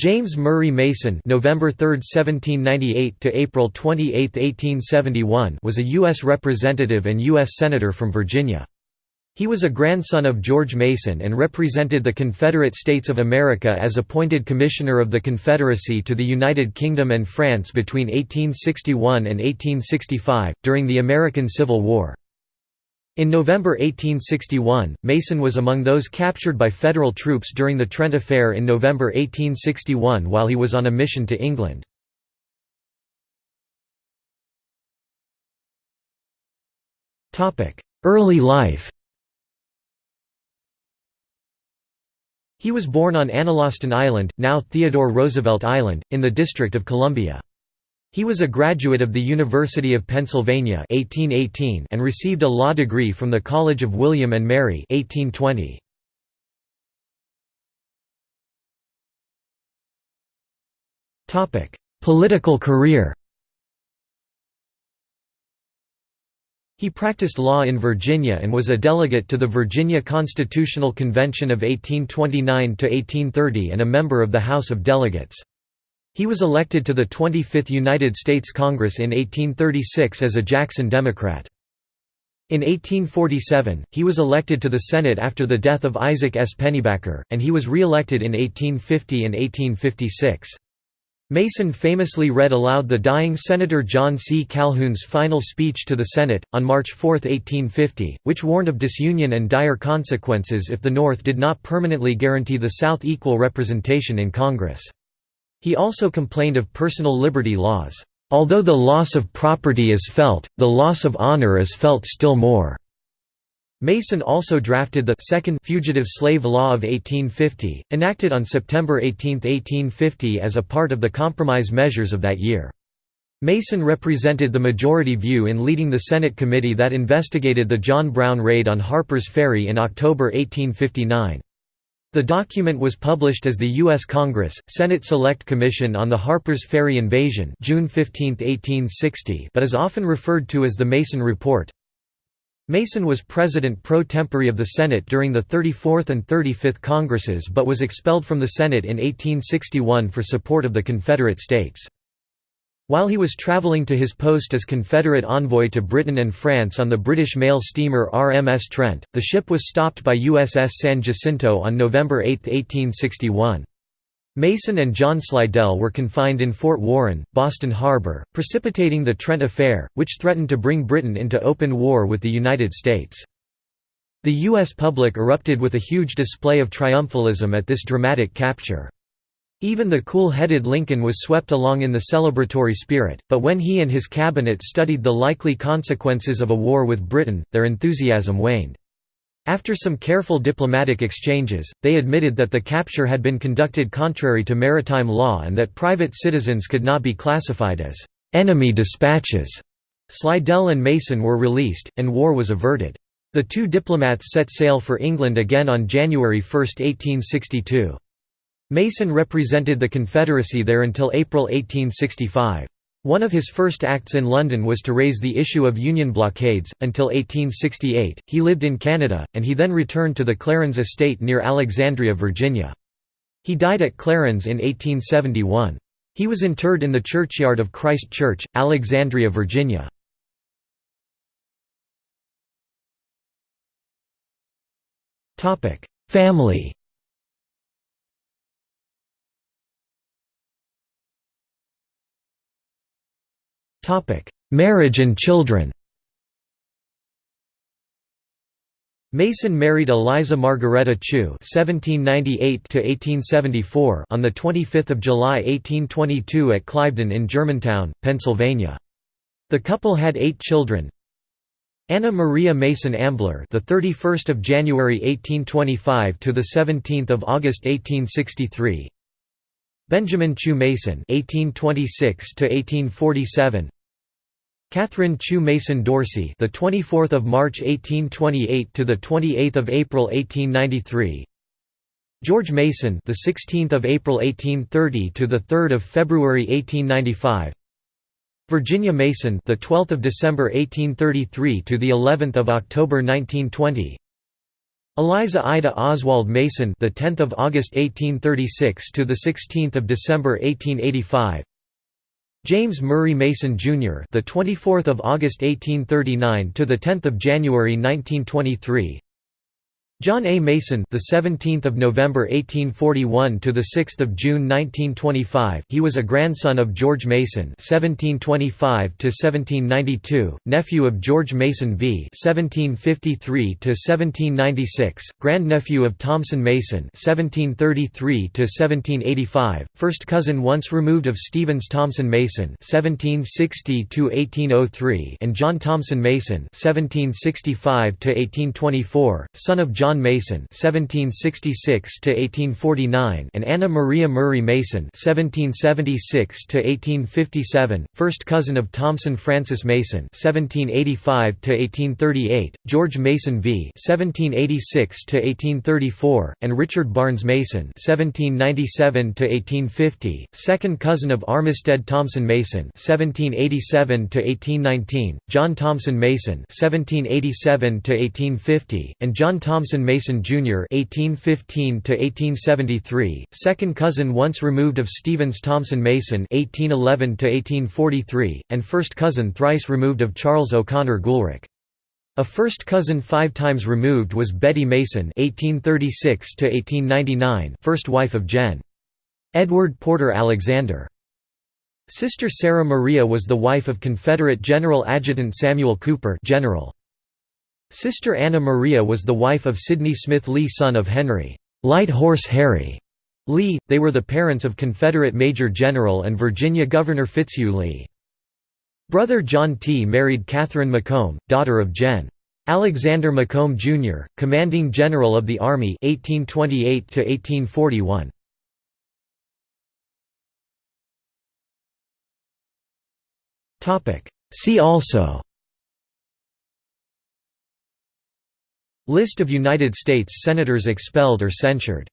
James Murray Mason November 3, 1798 to April 28, 1871 was a U.S. Representative and U.S. Senator from Virginia. He was a grandson of George Mason and represented the Confederate States of America as appointed Commissioner of the Confederacy to the United Kingdom and France between 1861 and 1865, during the American Civil War. In November 1861, Mason was among those captured by Federal troops during the Trent Affair in November 1861 while he was on a mission to England. Early life He was born on Analostan Island, now Theodore Roosevelt Island, in the District of Columbia. He was a graduate of the University of Pennsylvania 1818 and received a law degree from the College of William and Mary 1820. Topic: Political career. He practiced law in Virginia and was a delegate to the Virginia Constitutional Convention of 1829 to 1830 and a member of the House of Delegates. He was elected to the 25th United States Congress in 1836 as a Jackson Democrat. In 1847, he was elected to the Senate after the death of Isaac S. Pennybacker, and he was re-elected in 1850 and 1856. Mason famously read aloud the dying Senator John C. Calhoun's final speech to the Senate, on March 4, 1850, which warned of disunion and dire consequences if the North did not permanently guarantee the South equal representation in Congress. He also complained of personal liberty laws. Although the loss of property is felt, the loss of honor is felt still more. Mason also drafted the Second Fugitive Slave Law of 1850, enacted on September 18, 1850 as a part of the compromise measures of that year. Mason represented the majority view in leading the Senate committee that investigated the John Brown raid on Harper's Ferry in October 1859. The document was published as the U.S. Congress, Senate Select Commission on the Harper's Ferry Invasion June 15, 1860 but is often referred to as the Mason Report. Mason was president pro tempore of the Senate during the 34th and 35th Congresses but was expelled from the Senate in 1861 for support of the Confederate States. While he was travelling to his post as Confederate envoy to Britain and France on the British mail steamer RMS Trent, the ship was stopped by USS San Jacinto on November 8, 1861. Mason and John Slidell were confined in Fort Warren, Boston Harbor, precipitating the Trent Affair, which threatened to bring Britain into open war with the United States. The U.S. public erupted with a huge display of triumphalism at this dramatic capture. Even the cool-headed Lincoln was swept along in the celebratory spirit, but when he and his cabinet studied the likely consequences of a war with Britain, their enthusiasm waned. After some careful diplomatic exchanges, they admitted that the capture had been conducted contrary to maritime law and that private citizens could not be classified as enemy dispatches. Slidell and Mason were released, and war was averted. The two diplomats set sail for England again on January 1, 1862. Mason represented the Confederacy there until April 1865. One of his first acts in London was to raise the issue of Union blockades. Until 1868, he lived in Canada, and he then returned to the Clarence estate near Alexandria, Virginia. He died at Clarence in 1871. He was interred in the churchyard of Christ Church, Alexandria, Virginia. Family Marriage and children Mason married Eliza Margaretta Chew (1798–1874) on the 25th of July 1822 at Cliveden in Germantown, Pennsylvania. The couple had eight children. Anna Maria Mason Ambler, the 31st of January 1825 to the 17th of August 1863. Benjamin Chew Mason (1826–1847), Catherine Chew Mason Dorsey, the 24th of March 1828 to the 28th of April 1893. George Mason, the 16th of April 1830 to the 3rd of February 1895. Virginia Mason, the 12th of December 1833 to the 11th of October 1920. Eliza Ida Oswald Mason, the 10th of August 1836 to the 16th of December 1885. James Murray Mason Jr., the 24th of August 1839 to the 10th of January 1923. John A. Mason, the 17th of November 1841 to the 6th of June 1925. He was a grandson of George Mason (1725 to 1792), nephew of George Mason v. (1753 to 1796), grandnephew of Thomson Mason (1733 to 1785), first cousin once removed of Stevens Thomson Mason (1760 to 1803), and John Thomson Mason (1765 to 1824), son of John John Mason (1766–1849) and Anna Maria Murray Mason (1776–1857), first cousin of Thomson Francis Mason (1785–1838), George Mason v. (1786–1834), and Richard Barnes Mason (1797–1850), second cousin of Armistead Thomson Mason (1787–1819), John Thomson Mason (1787–1850), and John Mason Jr. (1815–1873), second cousin once removed of Stevens Thomson Mason (1811–1843), and first cousin thrice removed of Charles O'Connor Goolrick. A first cousin five times removed was Betty Mason (1836–1899), first wife of Gen. Edward Porter Alexander. Sister Sarah Maria was the wife of Confederate General Adjutant Samuel Cooper General. Sister Anna Maria was the wife of Sidney Smith Lee son of Henry Light Horse Harry Lee, they were the parents of Confederate Major General and Virginia Governor Fitzhugh Lee. Brother John T. married Catherine Macomb, daughter of Gen. Alexander Macomb, Jr., commanding general of the Army 1828 See also List of United States Senators expelled or censured